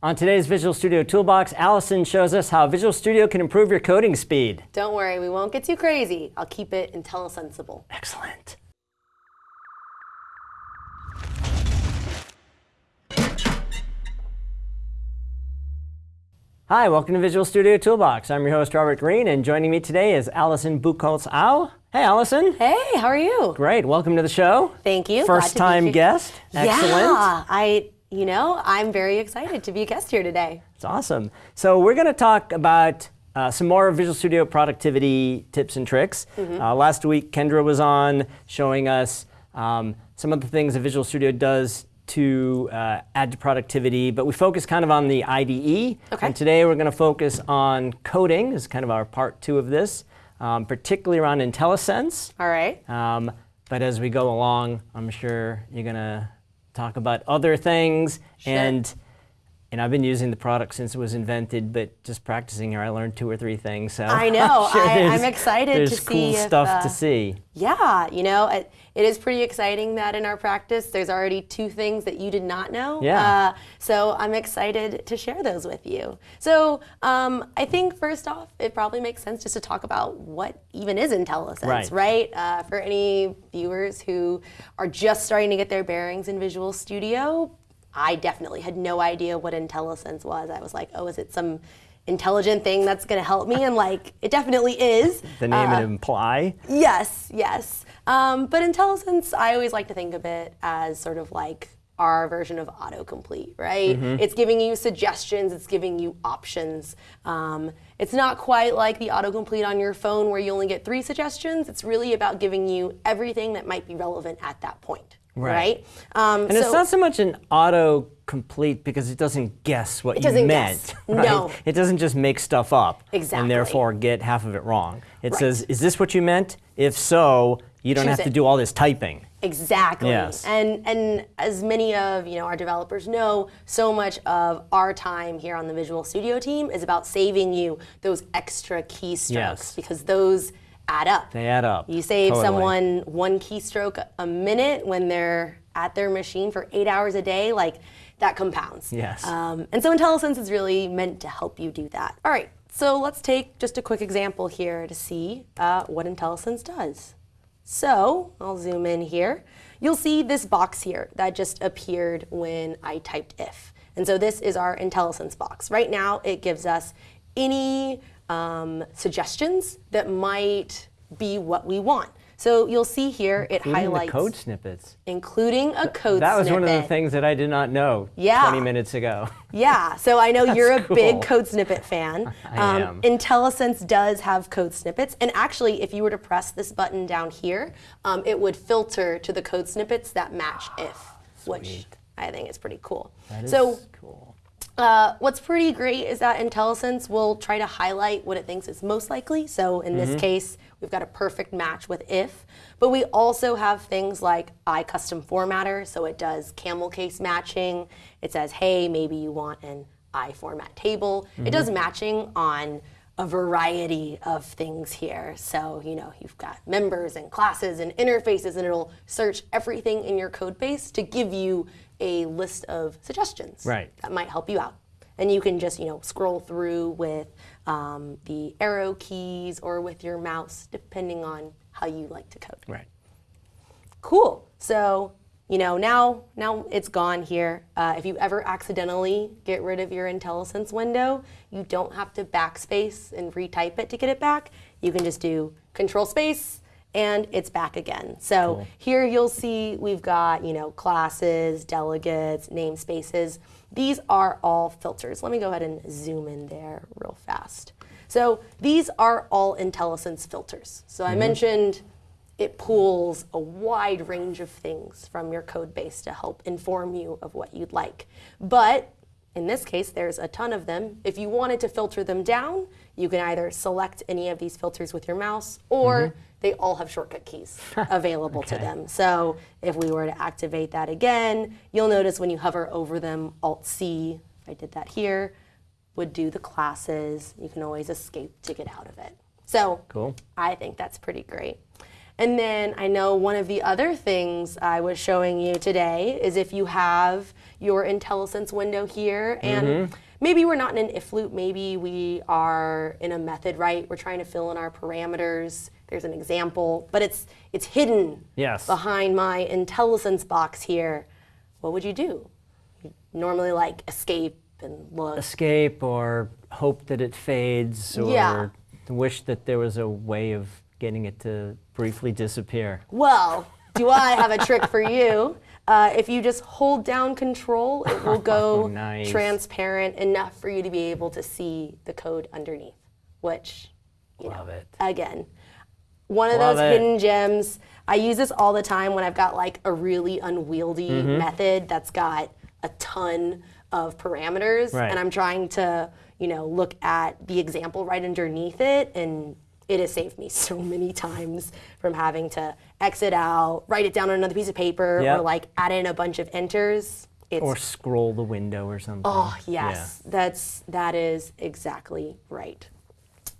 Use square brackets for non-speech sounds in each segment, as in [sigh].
On today's Visual Studio Toolbox, Allison shows us how Visual Studio can improve your coding speed. Don't worry, we won't get too crazy. I'll keep it IntelliSensible. Excellent. Hi, welcome to Visual Studio Toolbox. I'm your host, Robert Green, and joining me today is Allison Buchholz-Au. Hey, Allison. Hey, how are you? Great. Welcome to the show. Thank you. First time guest. Excellent. Yeah, I, you know, I'm very excited to be a guest here today. It's awesome. So we're going to talk about uh, some more Visual Studio productivity tips and tricks. Mm -hmm. uh, last week, Kendra was on showing us um, some of the things that Visual Studio does to uh, add to productivity, but we focus kind of on the IDE. Okay. And today we're going to focus on coding is kind of our part two of this, um, particularly around IntelliSense. All right. Um, but as we go along, I'm sure you're going to talk about other things sure. and and I've been using the product since it was invented, but just practicing here, I learned two or three things. So I [laughs] know. I'm, sure I, am excited to see cool stuff uh, to see. Yeah, you know, it, it is pretty exciting that in our practice, there's already two things that you did not know. Yeah. Uh, so I'm excited to share those with you. So um, I think first off, it probably makes sense just to talk about what even is IntelliSense, right? right? Uh, for any viewers who are just starting to get their bearings in Visual Studio, I definitely had no idea what IntelliSense was. I was like, oh, is it some intelligent thing that's going to help me? And like, it definitely is. The name uh, imply. Yes, yes. Um, but IntelliSense, I always like to think of it as sort of like our version of autocomplete, right? Mm -hmm. It's giving you suggestions, it's giving you options. Um, it's not quite like the autocomplete on your phone where you only get three suggestions. It's really about giving you everything that might be relevant at that point. Right. right? Um, and so it's not so much an auto-complete because it doesn't guess what it you meant. [laughs] Right? No. It doesn't just make stuff up exactly. and therefore get half of it wrong. It right. says, is this what you meant? If so, you don't Choose have it. to do all this typing. Exactly. Yes. And and as many of you know our developers know, so much of our time here on the Visual Studio team is about saving you those extra keystrokes Yes. because those add up. They add up. You save totally. someone one keystroke a minute when they're at their machine for eight hours a day, like that compounds. Yes. Um, and so IntelliSense is really meant to help you do that. All right, so let's take just a quick example here to see uh, what IntelliSense does. So I'll zoom in here. You'll see this box here that just appeared when I typed if. And so this is our IntelliSense box. Right now it gives us any um, suggestions that might be what we want. So you'll see here it Including highlights code snippets. including a code snippet. That was snippet. one of the things that I did not know Yeah. 20 minutes ago. [laughs] Yeah, so I know [laughs] you're a cool. big code snippet fan. [laughs] Um, I am. IntelliSense does have code snippets, and actually, if you were to press this button down here, um, it would filter to the code snippets that match if, which I think is pretty cool. That is so cool. Uh, what's pretty great is that IntelliSense will try to highlight what it thinks is most likely. So in this case, we've got a perfect match with if. But we also have things like ICustomFormatter, so it does camel case matching. It says, hey, maybe you want an IFormattable. It does matching on a variety of things here. So, you know, you've got members and classes and interfaces, and it'll search everything in your code base to give you a list of suggestions Right. that might help you out. And you can just, you know, scroll through with um, the arrow keys or with your mouse, depending on how you like to code. Right. Cool. So, you know, now now it's gone here. Uh, if you ever accidentally get rid of your IntelliSense window, you don't have to backspace and retype it to get it back. You can just do Control Space and it's back again. So Cool. here you'll see we've got, you know, classes, delegates, namespaces. These are all filters. Let me go ahead and zoom in there real fast. So these are all IntelliSense filters. So I mentioned it pulls a wide range of things from your code base to help inform you of what you'd like. But in this case, there's a ton of them. If you wanted to filter them down, you can either select any of these filters with your mouse or mm-hmm. they all have shortcut keys [laughs] available to them. So if we were to activate that again, you'll notice when you hover over them, Alt-C, if I did that here, would do the classes. You can always escape to get out of it. So Cool. I think that's pretty great. And then I know one of the other things I was showing you today is if you have your IntelliSense window here and mm-hmm. maybe we're not in an if loop, maybe we are in a method, right? We're trying to fill in our parameters. There's an example, but it's it's hidden Yes. behind my IntelliSense box here. What would you do? You normally like escape and look. Escape or hope that it fades or Yeah. wish that there was a way of getting it to briefly disappear. Well, do I have a trick for you? Uh, if you just hold down control, it will [laughs] go Oh, nice. transparent enough for you to be able to see the code underneath, which, you Love know, it. again, one of Love those it. hidden gems. I use this all the time when I've got like a really unwieldy Mm-hmm. method that's got a ton of parameters Right. and I'm trying to, you know, look at the example right underneath it and it has saved me [laughs] so many times from having to exit out, write it down on another piece of paper Yep. or like add in a bunch of enters. It's Or scroll the window or something. Oh yes, that's that is exactly right.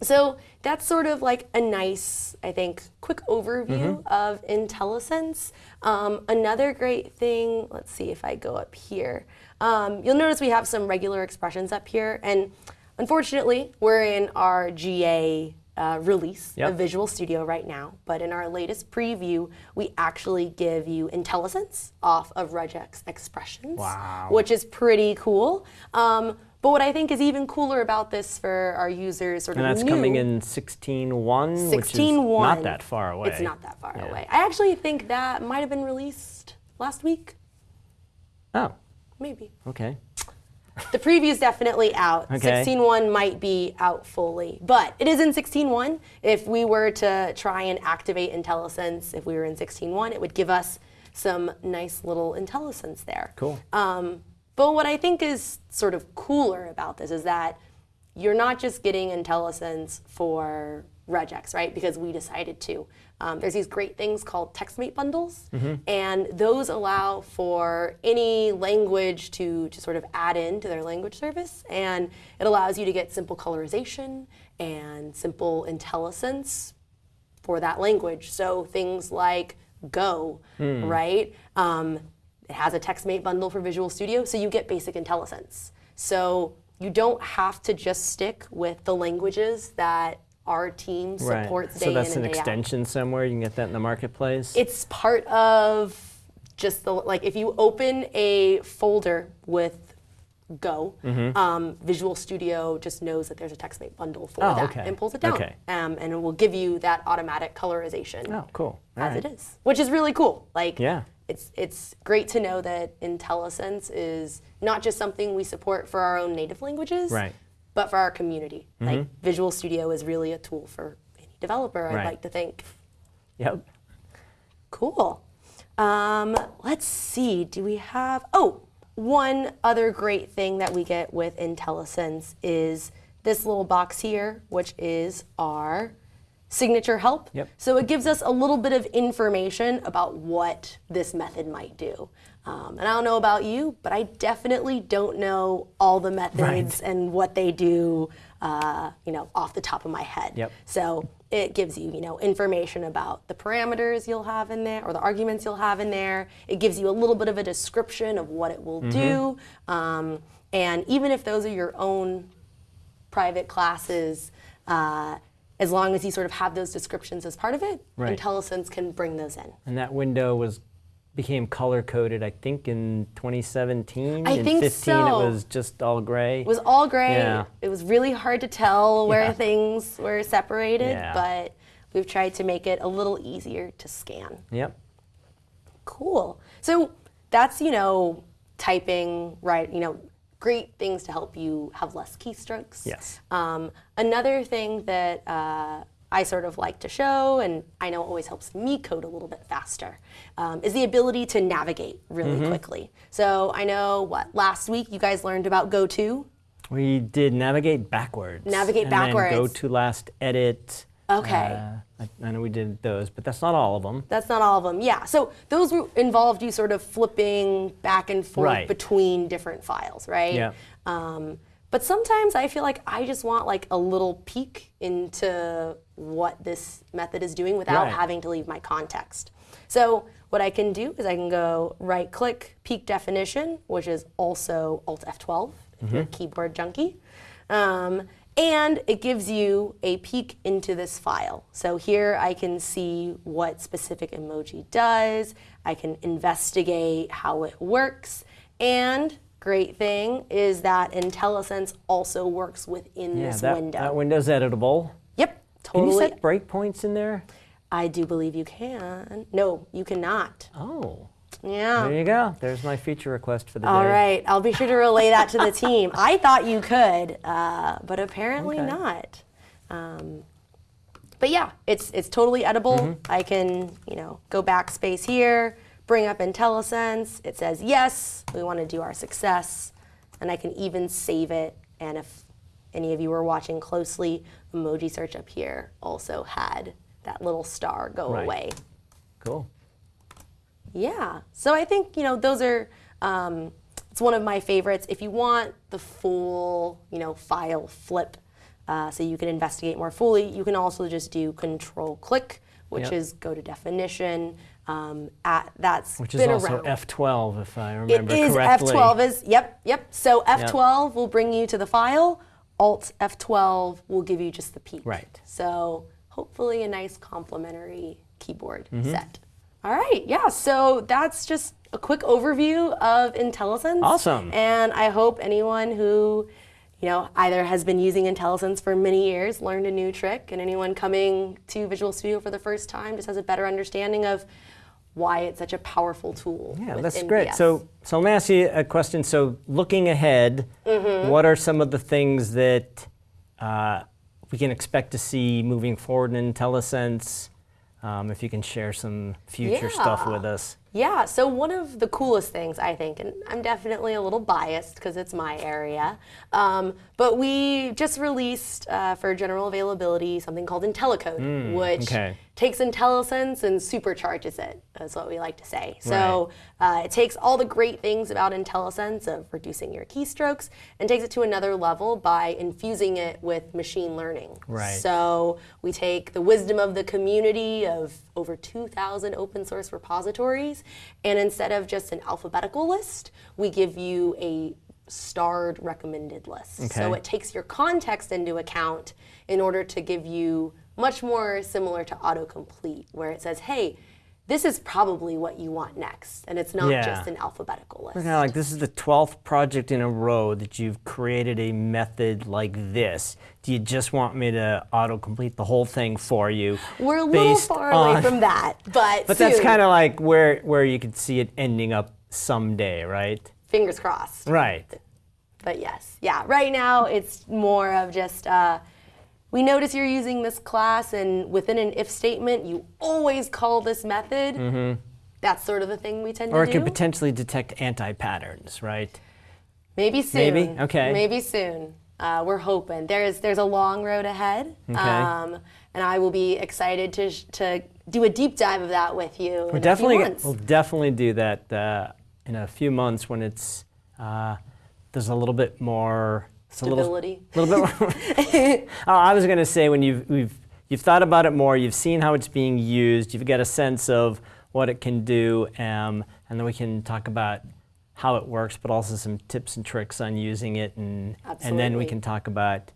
So that's sort of like a nice, I think, quick overview of IntelliSense. Um, another great thing, let's see if I go up here. Um, you'll notice we have some regular expressions up here, and unfortunately, we're in our GA uh, release Yep. of Visual Studio right now. But in our latest preview, we actually give you IntelliSense off of regex expressions Wow. which is pretty cool. Um, but what I think is even cooler about this for our users, sort And of that's new, coming in 16.1, which is 16.1. not that far away. It's not that far Yeah. away. I actually think that might have been released last week, Oh, maybe. okay. The preview's definitely out. Okay. 16.1 might be out fully, but it is in 16.1. If we were to try and activate IntelliSense, if we were in 16.1, it would give us some nice little IntelliSense there. Cool. Um, but what I think is sort of cooler about this is that you're not just getting IntelliSense for regex, right? Because we decided to. Um, there's these great things called TextMate bundles, and those allow for any language to, to sort of add into their language service, and it allows you to get simple colorization and simple IntelliSense for that language. So things like Go, right? Um, it has a TextMate bundle for Visual Studio, so you get basic IntelliSense. So you don't have to just stick with the languages that our team Right. supports day So that's in an and out. extension somewhere. You can get that in the marketplace. It's part of just the like if you open a folder with Go, Mm-hmm. um, Visual Studio just knows that there's a TextMate bundle for Oh, that okay. and pulls it down, Okay. um, and it will give you that automatic colorization oh, cool. All as right. it is, which is really cool. Like, Yeah. it's it's great to know that IntelliSense is not just something we support for our own native languages, Right. But for our community. Like, Visual Studio is really a tool for any developer. I'd Right. like to think. Yep. Cool. Um, let's see. Do we have? Oh, one other great thing that we get with IntelliSense is this little box here, which is our signature help. Yep. So it gives us a little bit of information about what this method might do. Um, and I don't know about you, but I definitely don't know all the methods and what they do, uh, you know, off the top of my head. Yep. So it gives you, you know, information about the parameters you'll have in there or the arguments you'll have in there. It gives you a little bit of a description of what it will do. Um, and even if those are your own private classes, uh, as long as you sort of have those descriptions as part of it, Right. IntelliSense can bring those in. And that window was became color coded, I think, in 2017. I in think 15, so. it was just all gray. It was all gray. Yeah. It was really hard to tell where Yeah. things were separated, Yeah. but we've tried to make it a little easier to scan. Yep. Cool. So that's, you know, typing, right, you know, great things to help you have less keystrokes. Yes. Um, another thing that uh, I sort of like to show, and I know it always helps me code a little bit faster, um, is the ability to navigate really Mm-hmm. quickly. So I know what last week you guys learned about GoTo. We did navigate backwards. Navigate and Then go to last edit. Okay. Uh, I, I know we did those, but that's not all of them. That's not all of them. Yeah. So those were involved you sort of flipping back and forth Right. between different files, right? Yeah. Um, But sometimes I feel like I just want like a little peek into what this method is doing without Right. having to leave my context. So what I can do is I can go right click peek definition, which is also Alt F12 if you're a keyboard junkie. Um, and it gives you a peek into this file. So here I can see what specific emoji does. I can investigate how it works. And great thing is that IntelliSense also works within Yeah, this that, window. that window's editable. yep, totally. Can you set breakpoints in there? I do believe you can. No, you cannot. Oh, Yeah. there you go. There's my feature request for the All day. right, I'll be sure to relay that to the [laughs] team. I thought you could, uh, but apparently Okay. not. Um, but yeah, it's it's totally edible. Mm-hmm. I can you know go backspace here, bring up IntelliSense. It says yes, we want to do our success, and I can even save it. And if any of you were watching closely, emoji search up here also had that little star go Right. away. Cool. Yeah. So I think, you know, those are, um, it's one of my favorites. If you want the full, you know, file flip, uh, so you can investigate more fully, you can also just do control click, which Yep. is go to definition. Um, at, that's Which is also around. F12, if I remember is correctly. F12 is, yep, yep. So F12 will bring you to the file. Alt F12 will give you just the peek. Right. So hopefully a nice complementary keyboard Mm-hmm. set. All right, yeah, so that's just a quick overview of IntelliSense. Awesome. And I hope anyone who, you know, either has been using IntelliSense for many years learned a new trick, and anyone coming to Visual Studio for the first time just has a better understanding of why it's such a powerful tool. Yeah, that's great. So, so let me ask you a question. So, looking ahead, Mm-hmm. what are some of the things that uh, we can expect to see moving forward in IntelliSense? Um, if you can share some future stuff with us. Yeah, so one of the coolest things I think, and I'm definitely a little biased because it's my area, um, but we just released uh, for general availability something called IntelliCode, which okay. takes IntelliSense and supercharges it. That's what we like to say. So uh, it takes all the great things about IntelliSense of reducing your keystrokes and takes it to another level by infusing it with machine learning. Right. So we take the wisdom of the community of over 2,000 open source repositories, and instead of just an alphabetical list, we give you a starred recommended list. So it takes your context into account in order to give you much more similar to autocomplete, where it says, hey, this is probably what you want next, and it's not Yeah. just an alphabetical list. Kind of like this is the 12th project in a row that you've created a method like this. Do you just want me to autocomplete the whole thing for you? We're a little far away on- from that, but [laughs] But that's kind of like where where you could see it ending up someday, right? fingers crossed. Right. But yes, yeah. Right now, it's more of just uh, we notice you're using this class, and within an if statement, you always call this method. That's sort of the thing we tend to do. Or it could potentially detect anti-patterns, right? Maybe soon. Maybe? Okay. Maybe soon. Uh, we're hoping. There's there's a long road ahead, Okay. um, and I will be excited to sh- to do a deep dive of that with you. we're in definitely a few months. we'll definitely do that uh, in a few months when it's uh, there's a little bit more it's a little, little bit more. [laughs] oh, I was going to say when you've we've you've thought about it more, you've seen how it's being used, you've got a sense of what it can do, um, and then we can talk about how it works, but also some tips and tricks on using it, and and then we can talk about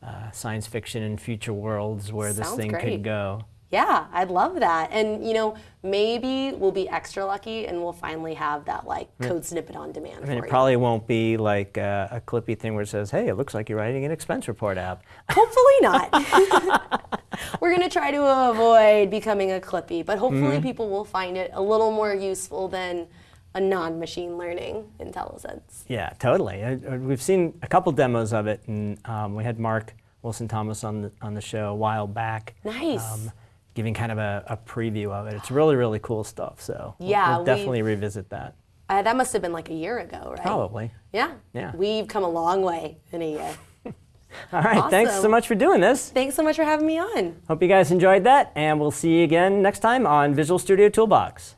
uh, science fiction and future worlds where this thing great. could go. Yeah, I'd love that. And you know, maybe we'll be extra lucky and we'll finally have that like code snippet on demand I mean, it you. probably won't be like uh, a clippy thing where it says, "Hey, it looks like you're writing an expense report app." Hopefully not. [laughs] [laughs] We're gonna try to avoid becoming a clippy, but hopefully Mm-hmm. people will find it a little more useful than a non-machine learning IntelliSense. Yeah, totally. Uh, We've seen a couple demos of it, and um, we had Mark Wilson Thomas on the on the show a while back. um, Nice. Giving kind of a, a preview of it. It's really, really cool stuff. So we'll- Yeah, we'll, definitely revisit that. Uh, that must have been like a year ago, right? Probably. Yeah. Yeah. We've come a long way in a year. [laughs] All right. Thanks so much for doing this. Thanks so much for having me on. Hope you guys enjoyed that, and we'll see you again next time on Visual Studio Toolbox.